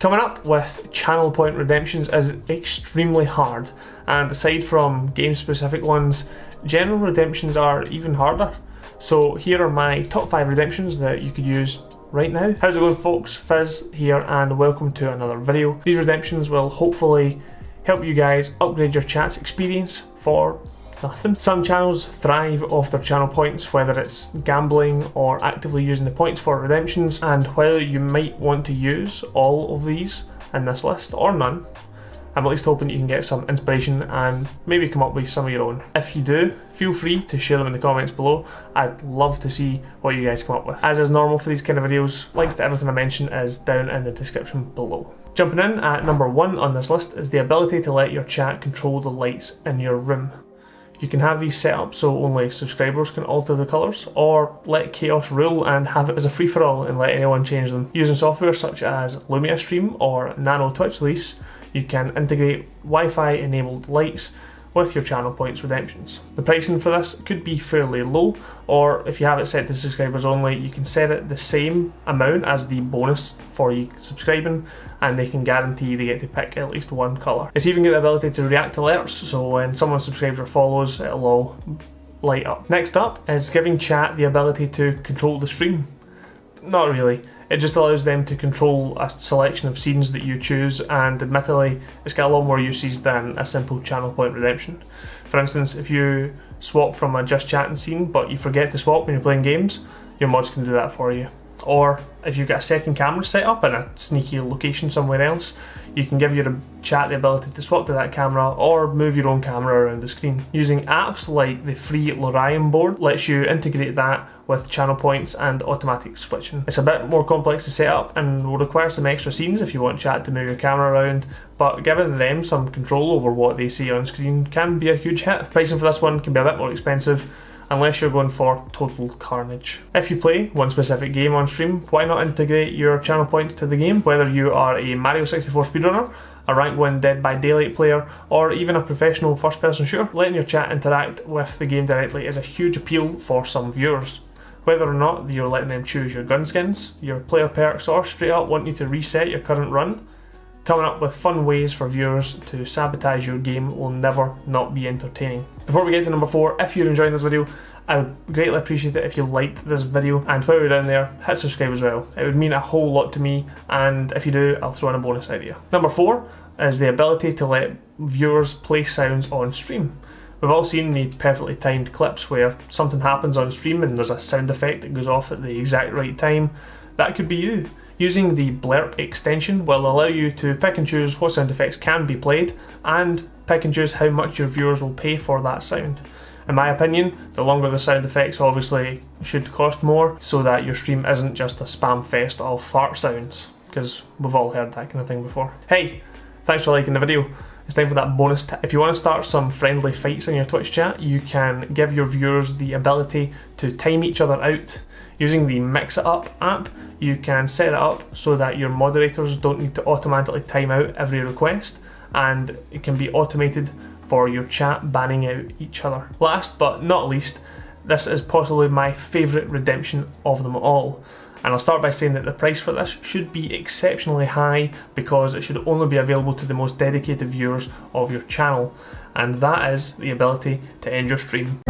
Coming up with channel point redemptions is extremely hard, and aside from game specific ones, general redemptions are even harder. So here are my top 5 redemptions that you could use right now. How's it going folks? Fizz here and welcome to another video. These redemptions will hopefully help you guys upgrade your chat's experience for nothing. Some channels thrive off their channel points, whether it's gambling or actively using the points for redemptions, and while you might want to use all of these in this list, or none, I'm at least hoping you can get some inspiration and maybe come up with some of your own. If you do, feel free to share them in the comments below. I'd love to see what you guys come up with. As is normal for these kind of videos, links to everything I mention is down in the description below. Jumping in at number one on this list is the ability to let your chat control the lights in your room. You can have these set up so only subscribers can alter the colours, or let chaos rule and have it as a free-for-all and let anyone change them. Using software such as Lumia Stream or Nano Twitch Leafs, you can integrate Wi-Fi enabled lights with your channel points redemptions. The pricing for this could be fairly low, or if you have it set to subscribers only, you can set it the same amount as the bonus for you subscribing, and they can guarantee they get to pick at least one colour. It's even got the ability to react to alerts, so when someone subscribes or follows, it'll all light up. Next up is giving chat the ability to control the stream. Not really. It just allows them to control a selection of scenes that you choose, and admittedly, it's got a lot more uses than a simple channel point redemption. For instance, if you swap from a just chatting scene, but you forget to swap when you're playing games, your mods can do that for you. Or if you've got a second camera set up in a sneaky location somewhere else, you can give your chat the ability to swap to that camera or move your own camera around the screen. Using apps like the free LioranBoard lets you integrate that with channel points and automatic switching. It's a bit more complex to set up and will require some extra scenes if you want chat to move your camera around, but giving them some control over what they see on screen can be a huge hit. Pricing for this one can be a bit more expensive, unless you're going for total carnage. If you play one specific game on stream, why not integrate your channel point to the game? Whether you are a Mario 64 speedrunner, a rank 1 Dead by Daylight player, or even a professional first person shooter, letting your chat interact with the game directly is a huge appeal for some viewers. Whether or not you're letting them choose your gun skins, your player perks, or straight up want you to reset your current run, Coming up with fun ways for viewers to sabotage your game will never not be entertaining. Before we get to number 4, if you're enjoying this video, I would greatly appreciate it if you liked this video and while you're down there, hit subscribe as well. It would mean a whole lot to me and if you do, I'll throw in a bonus idea. Number 4 is the ability to let viewers play sounds on stream. We've all seen the perfectly timed clips where something happens on stream and there's a sound effect that goes off at the exact right time. That could be you. Using the Blerp extension will allow you to pick and choose what sound effects can be played and pick and choose how much your viewers will pay for that sound. In my opinion, the longer the sound effects obviously should cost more so that your stream isn't just a spam fest of fart sounds, because we've all heard that kind of thing before. Hey, thanks for liking the video. It's time for that bonus If you want to start some friendly fights in your Twitch chat, you can give your viewers the ability to time each other out Using the Mix It Up app, you can set it up so that your moderators don't need to automatically time out every request and it can be automated for your chat banning out each other. Last but not least, this is possibly my favourite redemption of them all. And I'll start by saying that the price for this should be exceptionally high because it should only be available to the most dedicated viewers of your channel. And that is the ability to end your stream.